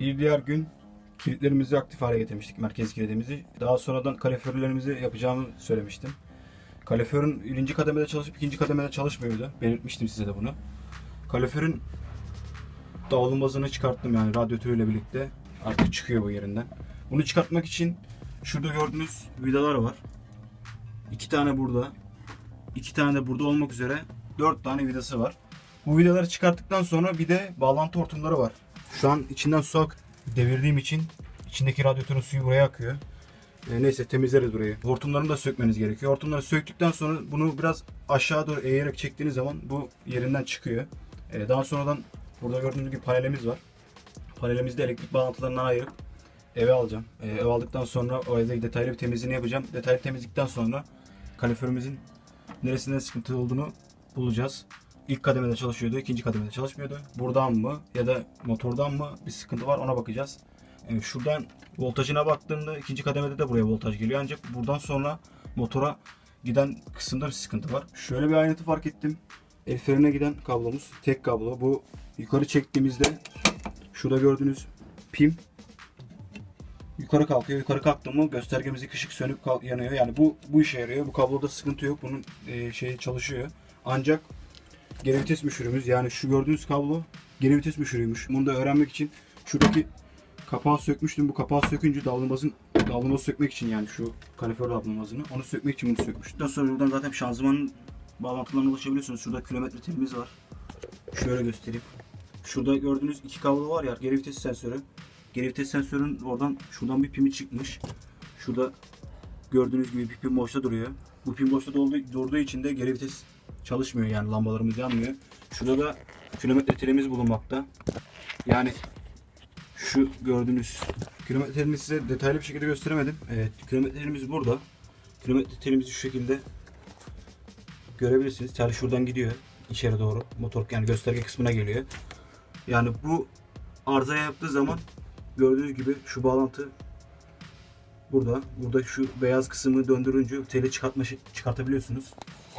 Bir diğer gün kilitlerimizi aktif hale getirmiştik, merkez kilidimizi. Daha sonradan kaloriferlerimizi yapacağımı söylemiştim. Kaloriferin birinci kademede çalışıp ikinci kademede çalışmıyordu. Belirtmiştim size de bunu. Kaloriferin davlumbazını çıkarttım yani radyatörüyle birlikte. Artık çıkıyor bu yerinden. Bunu çıkartmak için şurada gördüğünüz vidalar var. İki tane burada. iki tane de burada olmak üzere dört tane vidası var. Bu vidaları çıkarttıktan sonra bir de bağlantı hortumları var. Şu an içinden su ak devirdiğim için içindeki radyatörün suyu buraya akıyor. E, neyse temizleriz burayı. Hortumlarını da sökmeniz gerekiyor. Hortumları söktükten sonra bunu biraz aşağı doğru eğerek çektiğiniz zaman bu yerinden çıkıyor. E, daha sonradan burada gördüğünüz gibi panelimiz var. Panelimizde elektrik bağlantılarından ayırıp eve alacağım. E, ev aldıktan sonra o evde detaylı bir temizliğini yapacağım. Detaylı temizlikten sonra kaloriferimizin neresinde sıkıntı olduğunu bulacağız. İlk kademede çalışıyordu, ikinci kademede çalışmıyordu. Buradan mı ya da motordan mı bir sıkıntı var ona bakacağız. Ee, şuradan voltajına baktığımda ikinci kademede de buraya voltaj geliyor ancak buradan sonra motora giden kısımda bir sıkıntı var. Şöyle bir ayrıntı fark ettim. El frenine giden kablomuz tek kablo. Bu yukarı çektiğimizde şurada gördüğünüz pim yukarı kalkıyor. Yukarı kalktı mı göstergemizdeki ışık sönüp yanıyor. Yani bu bu işe yarıyor. Bu kabloda sıkıntı yok. Bunun e, şeyi çalışıyor. Ancak geri vites müşürümüz yani şu gördüğünüz kablo geri vites müşürüymüş. Bunu da öğrenmek için şuradaki kapağı sökmüştüm. Bu kapağı sökünce davlumbazın davlumbazı sökmek için yani şu kalifer davlumbazını onu sökmek için bunu sökmüştüm. Daha sonra buradan zaten şanzımanın bağlantılarına ulaşabiliyorsunuz. Şurada kilometre telimiz var. Şöyle göstereyim. Şurada gördüğünüz iki kablo var ya geri vites sensörü. Geri vites sensörün oradan şuradan bir pimi çıkmış. Şurada gördüğünüz gibi bir pim boşta duruyor. Bu pim boşta durduğu, için de geri vites çalışmıyor yani lambalarımız yanmıyor. Şurada da kilometre telimiz bulunmakta. Yani şu gördüğünüz kilometre telini size detaylı bir şekilde gösteremedim. Evet kilometre telimiz burada. Kilometre telimiz şu şekilde görebilirsiniz. Tel şuradan gidiyor içeri doğru. Motor yani gösterge kısmına geliyor. Yani bu arızaya yaptığı zaman gördüğünüz gibi şu bağlantı burada. Burada şu beyaz kısmı döndürünce teli çıkartma çıkartabiliyorsunuz.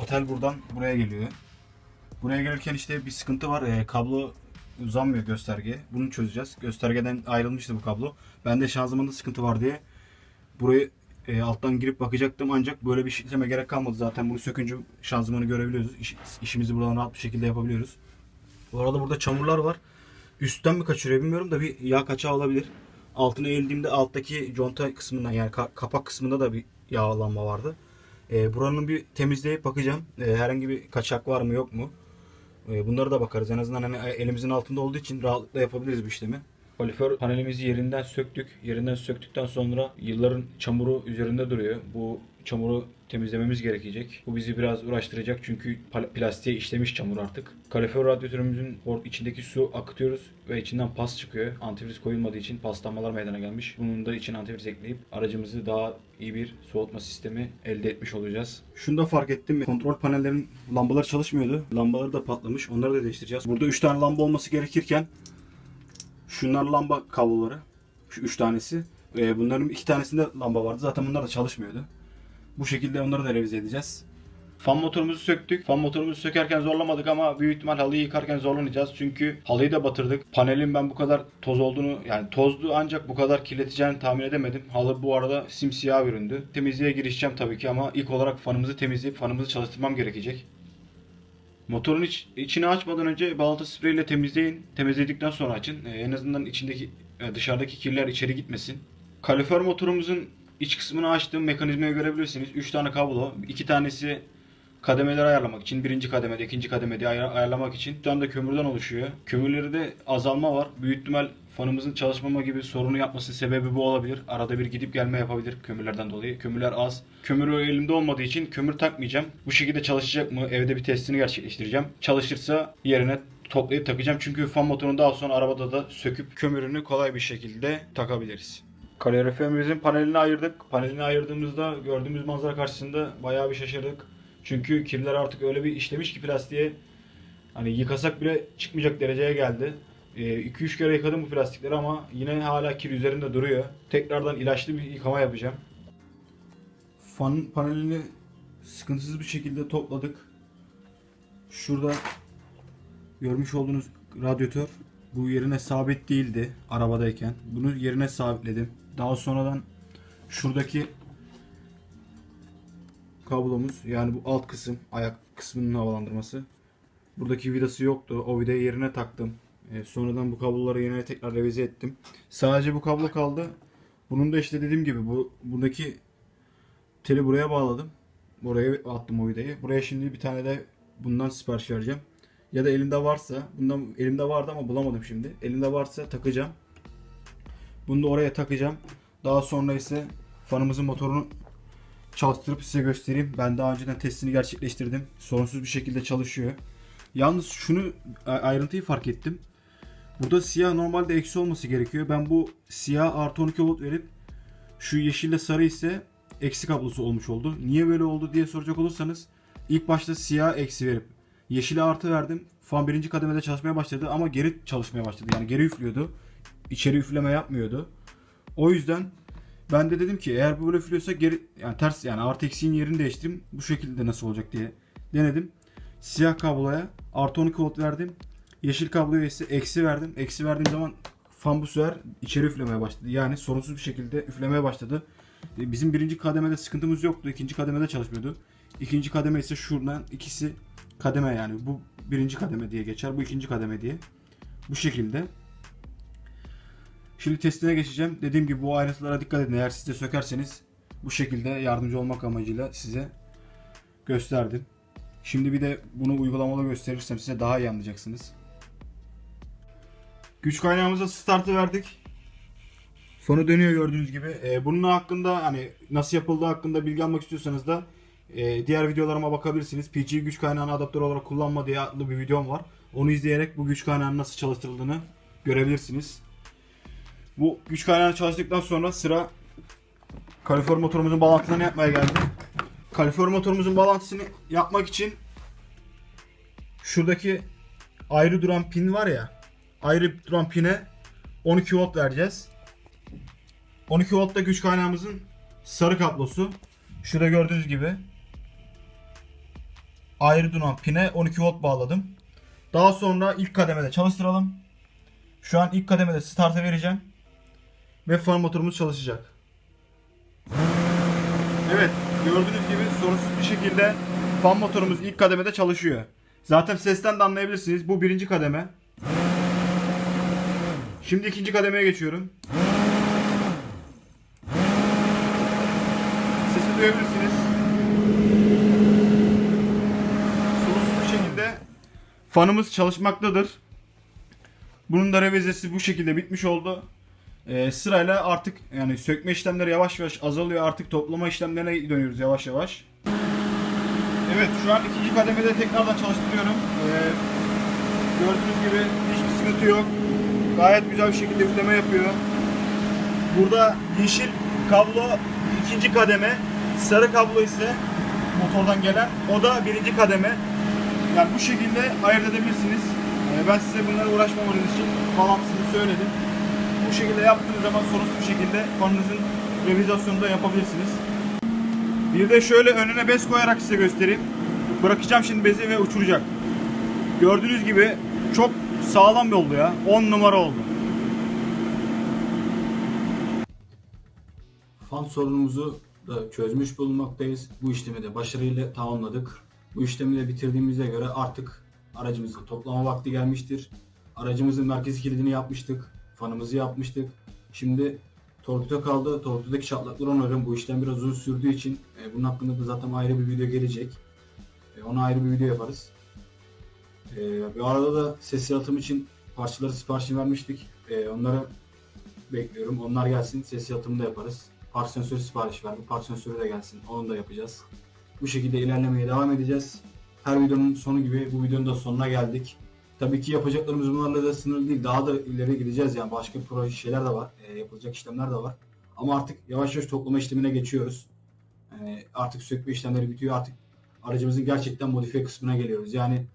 O tel buradan buraya geliyor. Buraya gelirken işte bir sıkıntı var. Ee, kablo uzanmıyor gösterge. Bunu çözeceğiz. Göstergeden ayrılmıştı bu kablo. Ben de şanzımanda sıkıntı var diye burayı e, alttan girip bakacaktım ancak böyle bir işleme gerek kalmadı zaten. Bunu sökünce şanzımanı görebiliyoruz. İş- işimizi buradan rahat bir şekilde yapabiliyoruz. Bu arada burada çamurlar var. Üstten mi kaçırıyor bilmiyorum da bir yağ kaçağı olabilir. Altına eğildiğimde alttaki conta kısmından yani ka- kapak kısmında da bir yağlanma vardı. E, buranın bir temizleyip bakacağım. E, herhangi bir kaçak var mı yok mu? E, bunları da bakarız. En azından hani elimizin altında olduğu için rahatlıkla yapabiliriz bu işlemi. Kalifer panelimizi yerinden söktük. Yerinden söktükten sonra yılların çamuru üzerinde duruyor. Bu çamuru temizlememiz gerekecek. Bu bizi biraz uğraştıracak çünkü plastiğe işlemiş çamur artık. Kalifer radyatörümüzün içindeki su akıtıyoruz ve içinden pas çıkıyor. Antifriz koyulmadığı için paslanmalar meydana gelmiş. Bunun da için antifriz ekleyip aracımızı daha iyi bir soğutma sistemi elde etmiş olacağız. Şunu da fark ettim. Kontrol panellerin lambaları çalışmıyordu. Lambaları da patlamış. Onları da değiştireceğiz. Burada 3 tane lamba olması gerekirken Şunlar lamba kabloları. Şu üç tanesi. Ee, bunların iki tanesinde lamba vardı. Zaten bunlar da çalışmıyordu. Bu şekilde onları da revize edeceğiz. Fan motorumuzu söktük. Fan motorumuzu sökerken zorlamadık ama büyük ihtimal halıyı yıkarken zorlanacağız. Çünkü halıyı da batırdık. Panelin ben bu kadar toz olduğunu yani tozlu ancak bu kadar kirleteceğini tahmin edemedim. Halı bu arada simsiyah büründü. Temizliğe girişeceğim tabii ki ama ilk olarak fanımızı temizleyip fanımızı çalıştırmam gerekecek. Motorun iç, içini açmadan önce balata spreyle temizleyin. Temizledikten sonra açın. Ee, en azından içindeki e, dışarıdaki kirler içeri gitmesin. Kalifer motorumuzun iç kısmını açtığım mekanizmayı görebilirsiniz. 3 tane kablo. 2 tanesi kademeleri ayarlamak için. Birinci kademede, ikinci kademede ayar- ayarlamak için. Bir tane de kömürden oluşuyor. Kömürlerde azalma var. Büyük ihtimal fanımızın çalışmama gibi sorunu yapmasının sebebi bu olabilir. Arada bir gidip gelme yapabilir kömürlerden dolayı. Kömürler az. Kömür elimde olmadığı için kömür takmayacağım. Bu şekilde çalışacak mı? Evde bir testini gerçekleştireceğim. Çalışırsa yerine toplayıp takacağım. Çünkü fan motorunu daha sonra arabada da söküp kömürünü kolay bir şekilde takabiliriz. Kaloriferimizin panelini ayırdık. Panelini ayırdığımızda gördüğümüz manzara karşısında bayağı bir şaşırdık. Çünkü kirler artık öyle bir işlemiş ki plastiğe hani yıkasak bile çıkmayacak dereceye geldi. 2-3 kere yıkadım bu plastikleri ama yine hala kir üzerinde duruyor. Tekrardan ilaçlı bir yıkama yapacağım. Fan panelini sıkıntısız bir şekilde topladık. Şurada görmüş olduğunuz radyatör Bu yerine sabit değildi arabadayken. Bunu yerine sabitledim. Daha sonradan şuradaki kablomuz yani bu alt kısım ayak kısmının havalandırması. Buradaki vidası yoktu. O vidayı yerine taktım. E, sonradan bu kabloları yerine tekrar revize ettim. Sadece bu kablo kaldı. Bunun da işte dediğim gibi bu buradaki teli buraya bağladım. Buraya attım o vidayı. Buraya şimdi bir tane de bundan sipariş vereceğim. Ya da elimde varsa, bundan elimde vardı ama bulamadım şimdi. Elimde varsa takacağım. Bunu da oraya takacağım. Daha sonra ise fanımızın motorunu çalıştırıp size göstereyim. Ben daha önceden testini gerçekleştirdim. Sorunsuz bir şekilde çalışıyor. Yalnız şunu ayrıntıyı fark ettim. Burada siyah normalde eksi olması gerekiyor. Ben bu siyah artı 12 volt verip şu yeşille sarı ise eksi kablosu olmuş oldu. Niye böyle oldu diye soracak olursanız ilk başta siyah eksi verip yeşile artı verdim. Fan birinci kademede çalışmaya başladı ama geri çalışmaya başladı. Yani geri üflüyordu. İçeri üfleme yapmıyordu. O yüzden ben de dedim ki eğer böyle üflüyorsa geri yani ters yani artı eksiğin yerini değiştireyim. Bu şekilde nasıl olacak diye denedim. Siyah kabloya artı 12 volt verdim. Yeşil kabloya ise eksi verdim. Eksi verdiğim zaman fan bu sefer içeri üflemeye başladı. Yani sorunsuz bir şekilde üflemeye başladı. E, Bizim birinci kademede sıkıntımız yoktu. ikinci kademede çalışmıyordu. İkinci kademe ise şuradan ikisi kademe yani. Bu birinci kademe diye geçer. Bu ikinci kademe diye. Bu şekilde. Şimdi testine geçeceğim. Dediğim gibi bu ayrıntılara dikkat edin. Eğer siz de sökerseniz bu şekilde yardımcı olmak amacıyla size gösterdim. Şimdi bir de bunu uygulamalı gösterirsem size daha iyi anlayacaksınız. Güç kaynağımıza startı verdik. Sonu dönüyor gördüğünüz gibi. Ee, bunun hakkında hani nasıl yapıldığı hakkında bilgi almak istiyorsanız da e, diğer videolarıma bakabilirsiniz. PC güç kaynağını adaptör olarak kullanma diye adlı bir videom var. Onu izleyerek bu güç kaynağının nasıl çalıştırıldığını görebilirsiniz. Bu güç kaynağını çalıştıktan sonra sıra kalifer motorumuzun bağlantılarını yapmaya geldi. Kalifer motorumuzun bağlantısını yapmak için şuradaki ayrı duran pin var ya ayrı duran pine 12 volt vereceğiz. 12 volt da güç kaynağımızın sarı kablosu. Şurada gördüğünüz gibi ayrı duran pine 12 volt bağladım. Daha sonra ilk kademede çalıştıralım. Şu an ilk kademede start'a vereceğim. Ve fan motorumuz çalışacak. Evet gördüğünüz gibi sorunsuz bir şekilde fan motorumuz ilk kademede çalışıyor. Zaten sesten de anlayabilirsiniz. Bu birinci kademe. Şimdi ikinci kademeye geçiyorum. Sesi duyabilirsiniz. Sorunsuz bir şekilde fanımız çalışmaktadır. Bunun da revizesi bu şekilde bitmiş oldu. Ee, sırayla artık yani sökme işlemleri yavaş yavaş azalıyor. Artık toplama işlemlerine dönüyoruz yavaş yavaş. Evet şu an ikinci kademede tekrardan çalıştırıyorum. Ee, gördüğünüz gibi hiçbir sıkıntı yok. Gayet güzel bir şekilde üfleme yapıyor. Burada yeşil kablo ikinci kademe, sarı kablo ise motordan gelen o da birinci kademe. Yani bu şekilde ayırt edebilirsiniz. Ee, ben size bunlara uğraşmamanız için bağlantısını söyledim. Bu şekilde yaptığınız zaman sorunsuz bir şekilde fanınızın revizasyonunu da yapabilirsiniz. Bir de şöyle önüne bez koyarak size göstereyim. Bırakacağım şimdi bezi ve uçuracak. Gördüğünüz gibi çok sağlam bir oldu ya. 10 numara oldu. Fan sorunumuzu da çözmüş bulunmaktayız. Bu işlemi de başarıyla tamamladık. Bu işlemi de bitirdiğimize göre artık aracımızı toplama vakti gelmiştir. Aracımızın merkez kilidini yapmıştık. Fanımızı yapmıştık. Şimdi torpido kaldı. Torpidodaki çatlakları onarım. Bu işlem biraz uzun sürdüğü için e, bunun hakkında da zaten ayrı bir video gelecek. E, ona ayrı bir video yaparız. E, bu arada da ses yalıtım için parçaları siparişini vermiştik. E, onları bekliyorum. Onlar gelsin. Ses yalıtımını da yaparız. Park sensörü sipariş verdik. Park sensörü de gelsin. Onu da yapacağız. Bu şekilde ilerlemeye devam edeceğiz. Her videonun sonu gibi bu videonun da sonuna geldik. Tabii ki yapacaklarımız bunlarla da sınırlı değil. Daha da ileri gideceğiz yani. Başka proje şeyler de var. e, yapılacak işlemler de var. Ama artık yavaş yavaş toplama işlemine geçiyoruz. Yani artık sökme işlemleri bitiyor. Artık aracımızın gerçekten modifiye kısmına geliyoruz. Yani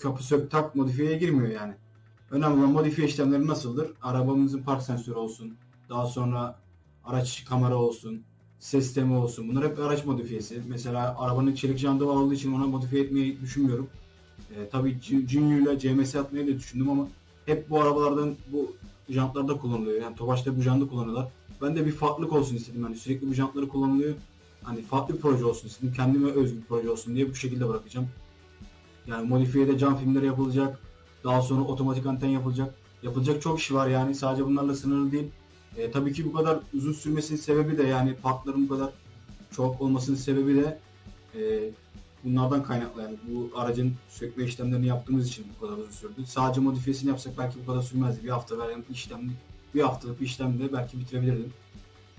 kapı sök tak modifiyeye girmiyor yani. Önemli olan modifiye işlemleri nasıldır? Arabamızın park sensörü olsun. Daha sonra araç kamera olsun. Ses sistemi olsun. Bunlar hep araç modifiyesi. Mesela arabanın çelik jantı olduğu için ona modifiye etmeyi düşünmüyorum. E, tabii Junior ile CMS atmayı da düşündüm ama hep bu arabalardan bu jantlarda kullanılıyor. Yani Tofaş'ta bu jantı kullanıyorlar. Ben de bir farklılık olsun istedim. Yani sürekli bu jantları kullanılıyor. Hani farklı bir proje olsun istedim. Kendime özgü bir proje olsun diye bu şekilde bırakacağım. Yani modifiyede cam filmleri yapılacak. Daha sonra otomatik anten yapılacak. Yapılacak çok iş var yani. Sadece bunlarla sınırlı değil. E, tabii ki bu kadar uzun sürmesinin sebebi de yani partların bu kadar çok olmasının sebebi de e, bunlardan kaynaklı. Yani bu aracın sökme işlemlerini yaptığımız için bu kadar uzun sürdü. Sadece modifiyesini yapsak belki bu kadar sürmezdi. Bir hafta veren işlem, bir haftalık bir işlemde belki bitirebilirdim.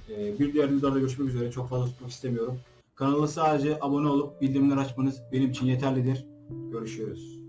E, bir diğer videolarda görüşmek üzere. Çok fazla tutmak istemiyorum. Kanala sadece abone olup bildirimleri açmanız benim için yeterlidir. Görüşürüz.